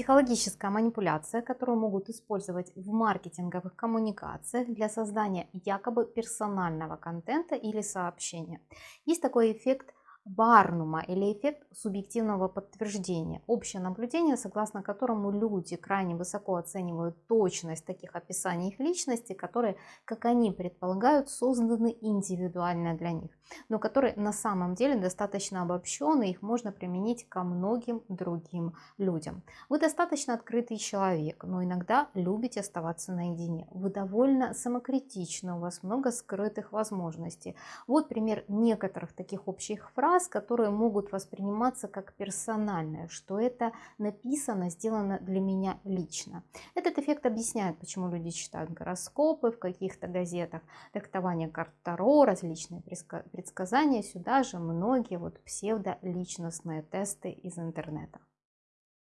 Психологическая манипуляция, которую могут использовать в маркетинговых коммуникациях для создания якобы персонального контента или сообщения. Есть такой эффект Барнума или эффект субъективного подтверждения. Общее наблюдение, согласно которому люди крайне высоко оценивают точность таких описаний их личности, которые, как они предполагают, созданы индивидуально для них, но которые на самом деле достаточно обобщены, их можно применить ко многим другим людям. Вы достаточно открытый человек, но иногда любите оставаться наедине. Вы довольно самокритичны, у вас много скрытых возможностей. Вот пример некоторых таких общих фраз, фраз, которые могут восприниматься как персональные, что это написано, сделано для меня лично. Этот эффект объясняет, почему люди читают гороскопы в каких-то газетах, трактование карт Таро, различные предсказания, сюда же многие вот псевдоличностные тесты из интернета.